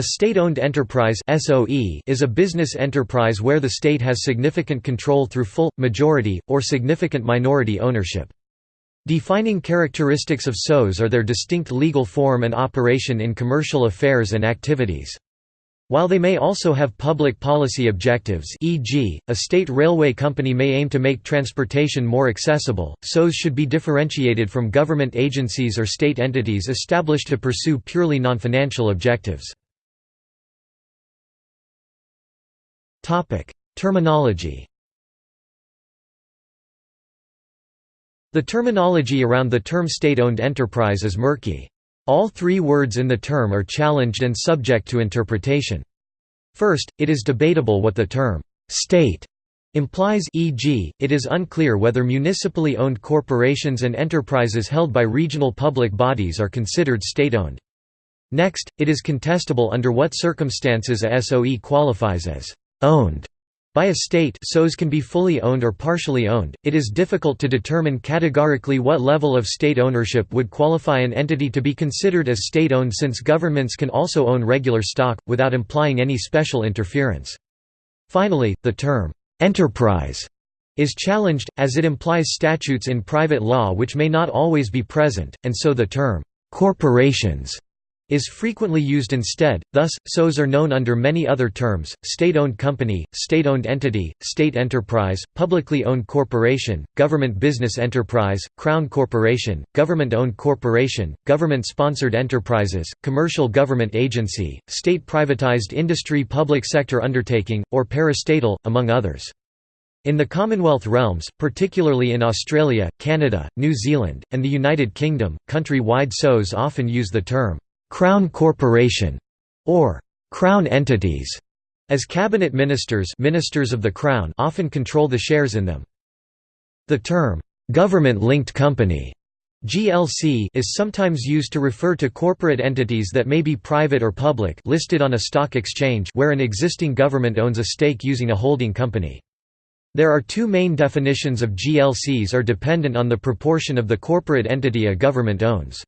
A state-owned enterprise (SOE) is a business enterprise where the state has significant control through full, majority, or significant minority ownership. Defining characteristics of SOEs are their distinct legal form and operation in commercial affairs and activities. While they may also have public policy objectives e.g., a state railway company may aim to make transportation more accessible, SOEs should be differentiated from government agencies or state entities established to pursue purely non-financial objectives. Terminology The terminology around the term state-owned enterprise is murky. All three words in the term are challenged and subject to interpretation. First, it is debatable what the term «state» implies e.g., it is unclear whether municipally owned corporations and enterprises held by regional public bodies are considered state-owned. Next, it is contestable under what circumstances a SOE qualifies as owned by a state SOEs can be fully owned or partially owned. It is difficult to determine categorically what level of state ownership would qualify an entity to be considered as state-owned since governments can also own regular stock, without implying any special interference. Finally, the term, "'enterprise' is challenged, as it implies statutes in private law which may not always be present, and so the term, "'corporations' is frequently used instead, thus, SOEs are known under many other terms, state-owned company, state-owned entity, state enterprise, publicly owned corporation, government business enterprise, crown corporation, government-owned corporation, government-sponsored enterprises, commercial government agency, state-privatized industry public sector undertaking, or parastatal, among others. In the Commonwealth realms, particularly in Australia, Canada, New Zealand, and the United Kingdom, country-wide SOEs often use the term Crown Corporation, or Crown entities, as cabinet ministers, ministers of the Crown often control the shares in them. The term government-linked company GLC is sometimes used to refer to corporate entities that may be private or public listed on a stock exchange where an existing government owns a stake using a holding company. There are two main definitions of GLCs are dependent on the proportion of the corporate entity a government owns.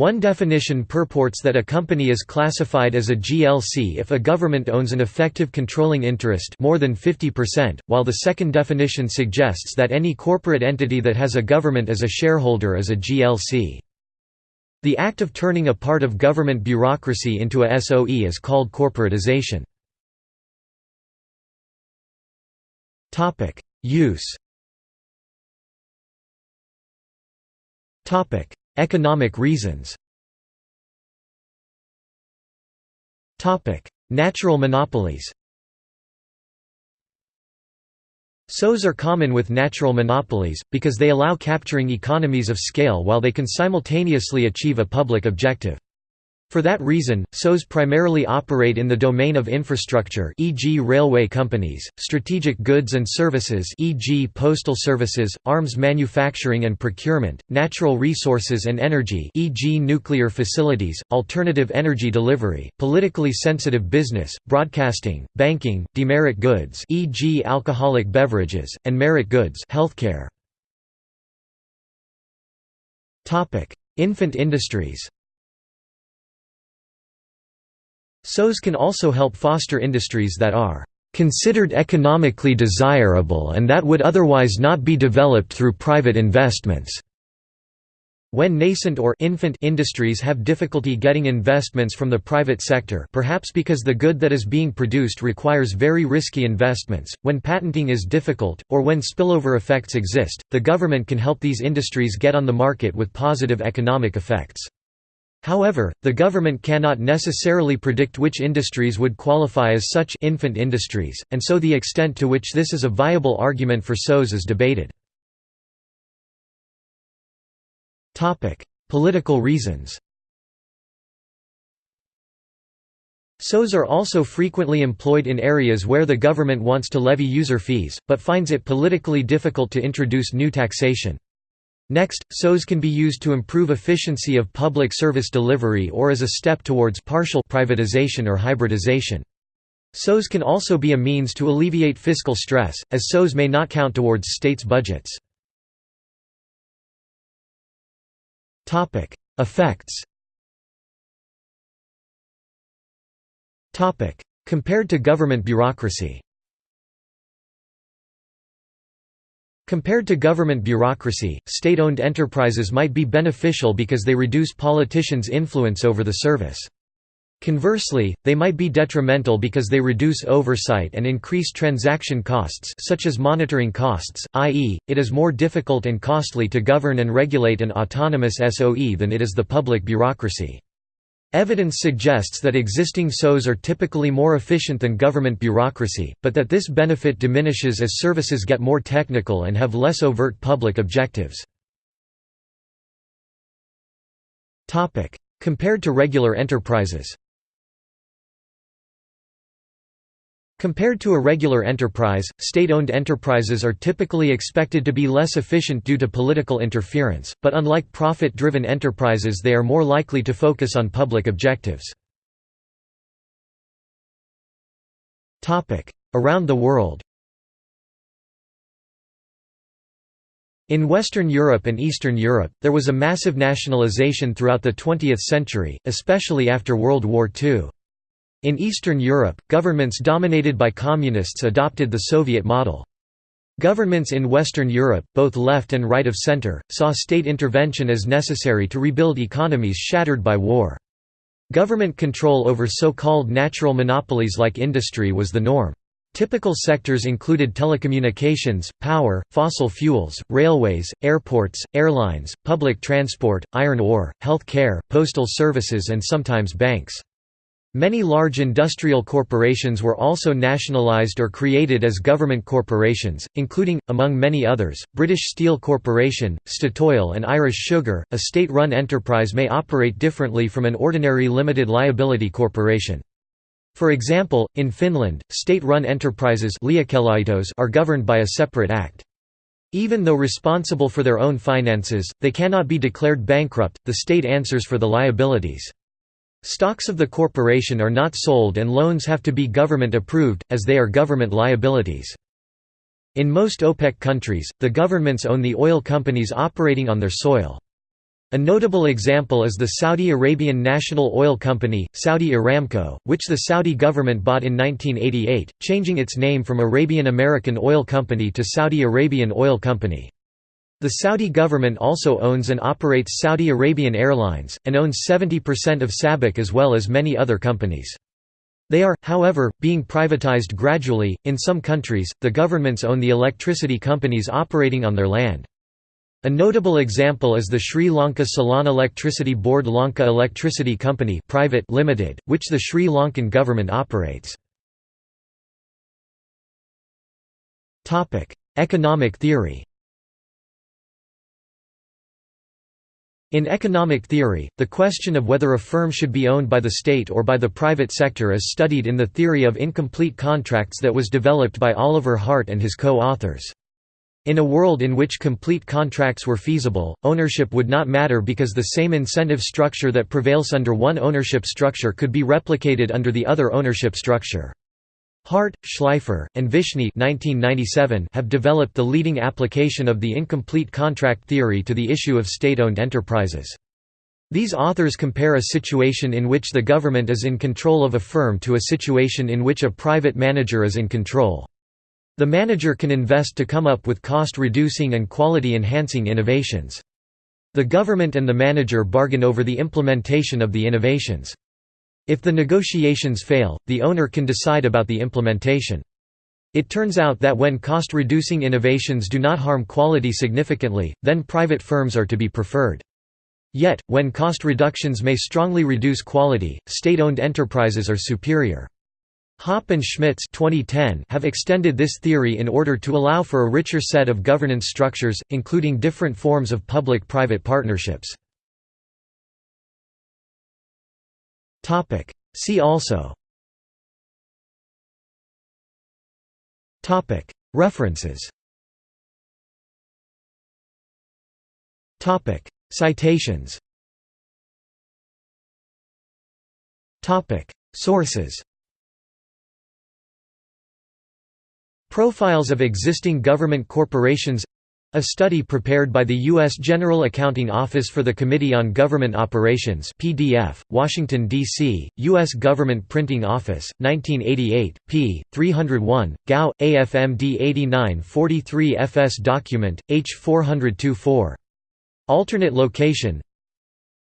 One definition purports that a company is classified as a GLC if a government owns an effective controlling interest more than 50%, while the second definition suggests that any corporate entity that has a government as a shareholder is a GLC. The act of turning a part of government bureaucracy into a SOE is called corporatization. Use Economic reasons. Natural monopolies. SOEs are common with natural monopolies, because they allow capturing economies of scale while they can simultaneously achieve a public objective. For that reason, SOEs primarily operate in the domain of infrastructure e.g. railway companies, strategic goods and services e.g. postal services, arms manufacturing and procurement, natural resources and energy e.g. nuclear facilities, alternative energy delivery, politically sensitive business, broadcasting, banking, demerit goods e.g. alcoholic beverages, and merit goods healthcare. Infant industries SOEs can also help foster industries that are considered economically desirable and that would otherwise not be developed through private investments. When nascent or infant industries have difficulty getting investments from the private sector perhaps because the good that is being produced requires very risky investments, when patenting is difficult, or when spillover effects exist, the government can help these industries get on the market with positive economic effects. However, the government cannot necessarily predict which industries would qualify as such infant industries, and so the extent to which this is a viable argument for SOEs is debated. Political reasons SOEs are also frequently employed in areas where the government wants to levy user fees, but finds it politically difficult to introduce new taxation. Next, SOEs can be used to improve efficiency of public service delivery or as a step towards partial privatization or hybridization. SOEs can also be a means to alleviate fiscal stress, as SOEs may not count towards states' budgets. Effects Compared to government bureaucracy Compared to government bureaucracy, state-owned enterprises might be beneficial because they reduce politicians' influence over the service. Conversely, they might be detrimental because they reduce oversight and increase transaction costs such as monitoring costs, i.e., it is more difficult and costly to govern and regulate an autonomous SOE than it is the public bureaucracy. Evidence suggests that existing SOEs are typically more efficient than government bureaucracy, but that this benefit diminishes as services get more technical and have less overt public objectives. Compared to regular enterprises Compared to a regular enterprise, state-owned enterprises are typically expected to be less efficient due to political interference, but unlike profit-driven enterprises they are more likely to focus on public objectives. Around the world In Western Europe and Eastern Europe, there was a massive nationalization throughout the 20th century, especially after World War II. In Eastern Europe, governments dominated by communists adopted the Soviet model. Governments in Western Europe, both left and right of center, saw state intervention as necessary to rebuild economies shattered by war. Government control over so-called natural monopolies like industry was the norm. Typical sectors included telecommunications, power, fossil fuels, railways, airports, airlines, public transport, iron ore, health care, postal services and sometimes banks. Many large industrial corporations were also nationalised or created as government corporations, including, among many others, British Steel Corporation, Statoil and Irish Sugar. A state-run enterprise may operate differently from an ordinary limited liability corporation. For example, in Finland, state-run enterprises are governed by a separate act. Even though responsible for their own finances, they cannot be declared bankrupt, the state answers for the liabilities. Stocks of the corporation are not sold and loans have to be government approved, as they are government liabilities. In most OPEC countries, the governments own the oil companies operating on their soil. A notable example is the Saudi Arabian National Oil Company, Saudi Aramco, which the Saudi government bought in 1988, changing its name from Arabian American Oil Company to Saudi Arabian Oil Company. The Saudi government also owns and operates Saudi Arabian Airlines, and owns 70% of SABIC as well as many other companies. They are, however, being privatized gradually. In some countries, the governments own the electricity companies operating on their land. A notable example is the Sri Lanka Ceylon Electricity Board Lanka Electricity Company Private Limited, which the Sri Lankan government operates. Economic theory In economic theory, the question of whether a firm should be owned by the state or by the private sector is studied in the theory of incomplete contracts that was developed by Oliver Hart and his co-authors. In a world in which complete contracts were feasible, ownership would not matter because the same incentive structure that prevails under one ownership structure could be replicated under the other ownership structure. Hart, Shleifer, and Vishny have developed the leading application of the incomplete contract theory to the issue of state-owned enterprises. These authors compare a situation in which the government is in control of a firm to a situation in which a private manager is in control. The manager can invest to come up with cost-reducing and quality-enhancing innovations. The government and the manager bargain over the implementation of the innovations. If the negotiations fail, the owner can decide about the implementation. It turns out that when cost-reducing innovations do not harm quality significantly, then private firms are to be preferred. Yet, when cost reductions may strongly reduce quality, state-owned enterprises are superior. Hoppe and Schmitz 2010 have extended this theory in order to allow for a richer set of governance structures, including different forms of public-private partnerships. Topic. See also Topic. References Topic. Citations Topic. Sources Profiles of existing government corporations A study prepared by the U.S. General Accounting Office for the Committee on Government Operations PDF, Washington, D.C., U.S. Government Printing Office, 1988, p. 301, Gao, AFMD 8943 FS Document, H 402-4. Alternate location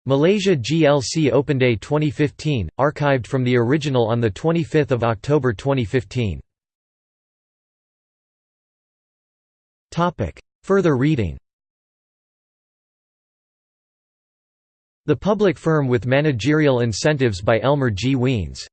Malaysia GLC Open Day 2015, archived from the original on 25 October 2015. Further reading The Public Firm with Managerial Incentives by Elmer G. Wiens